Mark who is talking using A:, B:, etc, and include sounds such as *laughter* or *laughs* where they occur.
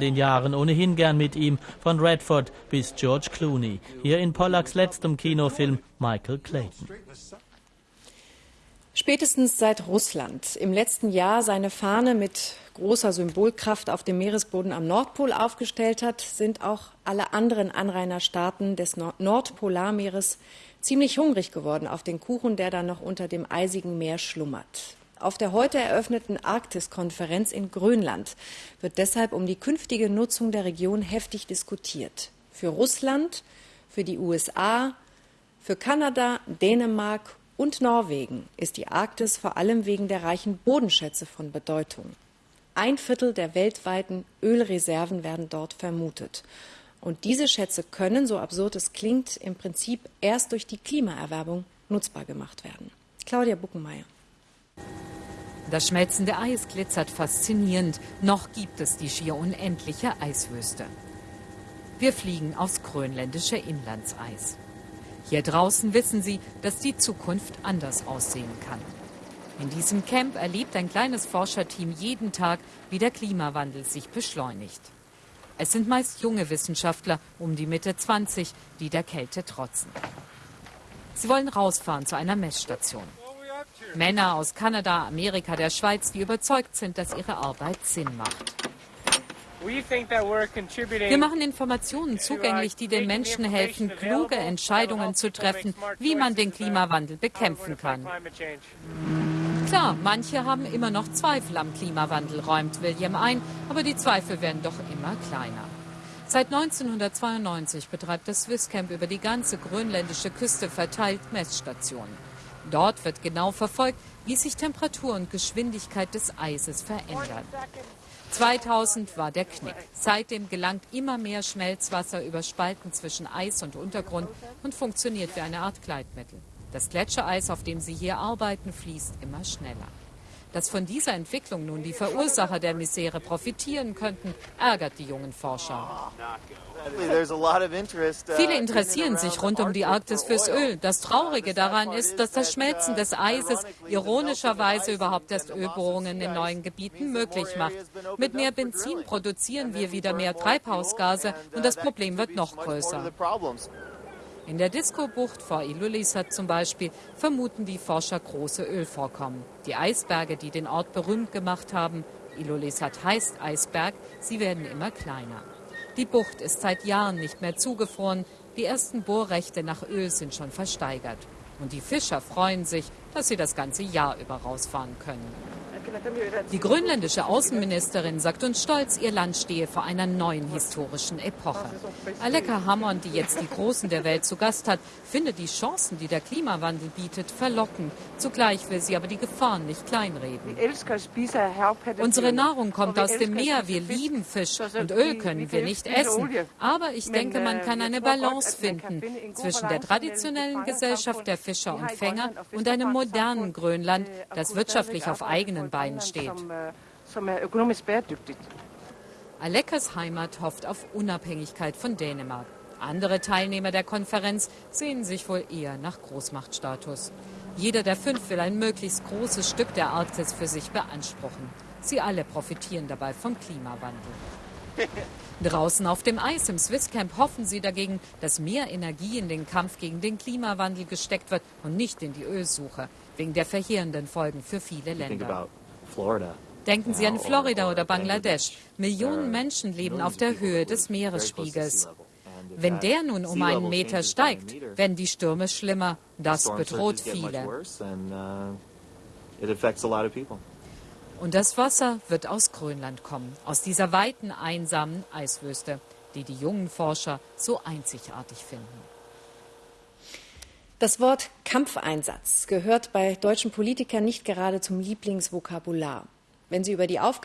A: den Jahren ohnehin gern mit ihm, von Redford bis George Clooney. Hier in Pollacks letztem Kinofilm Michael Clayton.
B: Spätestens seit Russland im letzten Jahr seine Fahne mit großer Symbolkraft auf dem Meeresboden am Nordpol aufgestellt hat, sind auch alle anderen Anrainerstaaten des Nordpolarmeeres ziemlich hungrig geworden auf den Kuchen, der da noch unter dem eisigen Meer schlummert. Auf der heute eröffneten Arktiskonferenz in Grönland wird deshalb um die künftige Nutzung der Region heftig diskutiert. Für Russland, für die USA, für Kanada, Dänemark und Norwegen ist die Arktis vor allem wegen der reichen Bodenschätze von Bedeutung. Ein Viertel der weltweiten Ölreserven werden dort vermutet. Und diese Schätze können, so absurd es klingt, im Prinzip erst durch die Klimaerwerbung nutzbar gemacht werden. Claudia Buckenmeier.
C: Das schmelzende Eis glitzert faszinierend. Noch gibt es die schier unendliche Eiswüste. Wir fliegen aufs grönländische Inlandseis. Hier draußen wissen Sie, dass die Zukunft anders aussehen kann. In diesem Camp erlebt ein kleines Forscherteam jeden Tag, wie der Klimawandel sich beschleunigt. Es sind meist junge Wissenschaftler um die Mitte 20, die der Kälte trotzen. Sie wollen rausfahren zu einer Messstation. Männer aus Kanada, Amerika, der Schweiz, die überzeugt sind, dass ihre Arbeit Sinn macht. Wir machen Informationen zugänglich, die den Menschen helfen, kluge Entscheidungen zu treffen, wie man den Klimawandel bekämpfen kann. Klar, manche haben immer noch Zweifel am Klimawandel, räumt William ein, aber die Zweifel werden doch immer kleiner. Seit 1992 betreibt das Swisscamp über die ganze grönländische Küste verteilt Messstationen. Dort wird genau verfolgt, wie sich Temperatur und Geschwindigkeit des Eises verändern. 2000 war der Knick. Seitdem gelangt immer mehr Schmelzwasser über Spalten zwischen Eis und Untergrund und funktioniert wie eine Art Gleitmittel. Das Gletschereis, auf dem sie hier arbeiten, fließt immer schneller. Dass von dieser Entwicklung nun die Verursacher der Misere profitieren könnten, ärgert die jungen Forscher. Viele interessieren sich rund um die Arktis fürs Öl. Das Traurige daran ist, dass das Schmelzen des Eises ironischerweise überhaupt erst Ölbohrungen in neuen Gebieten möglich macht. Mit mehr Benzin produzieren wir wieder mehr Treibhausgase und das Problem wird noch größer. In der Disco-Bucht vor Ilulissat zum Beispiel vermuten die Forscher große Ölvorkommen. Die Eisberge, die den Ort berühmt gemacht haben, Ilulissat heißt Eisberg, sie werden immer kleiner. Die Bucht ist seit Jahren nicht mehr zugefroren. Die ersten Bohrrechte nach Öl sind schon versteigert. Und die Fischer freuen sich, dass sie das ganze Jahr über rausfahren können. Die grönländische Außenministerin sagt uns stolz, ihr Land stehe vor einer neuen historischen Epoche. Aleka Hammond, die jetzt die Großen der Welt zu Gast hat, findet die Chancen, die der Klimawandel bietet, verlockend. Zugleich will sie aber die Gefahren nicht kleinreden. Unsere Nahrung kommt aus dem Meer, wir lieben Fisch und Öl können wir nicht essen. Aber ich denke, man kann eine Balance finden zwischen der traditionellen Gesellschaft der Fischer und Fänger und einem modernen Grönland, das wirtschaftlich auf eigenen Beinen steht. Alekas Heimat hofft auf Unabhängigkeit von Dänemark. Andere Teilnehmer der Konferenz sehen sich wohl eher nach Großmachtstatus. Jeder der fünf will ein möglichst großes Stück der Arktis für sich beanspruchen. Sie alle profitieren dabei vom Klimawandel. *laughs* Draußen auf dem Eis im Swisscamp hoffen sie dagegen, dass mehr Energie in den Kampf gegen den Klimawandel gesteckt wird und nicht in die Ölsuche, wegen der verheerenden Folgen für viele Länder. Denken Sie an Florida oder Bangladesch. Millionen Menschen leben auf der Höhe des Meeresspiegels. Wenn der nun um einen Meter steigt, werden die Stürme schlimmer. Das bedroht viele. Und das Wasser wird aus Grönland kommen, aus dieser weiten, einsamen Eiswüste, die die jungen Forscher so einzigartig finden.
B: Das Wort Kampfeinsatz gehört bei deutschen Politikern nicht gerade zum Lieblingsvokabular. Wenn sie über die Aufgaben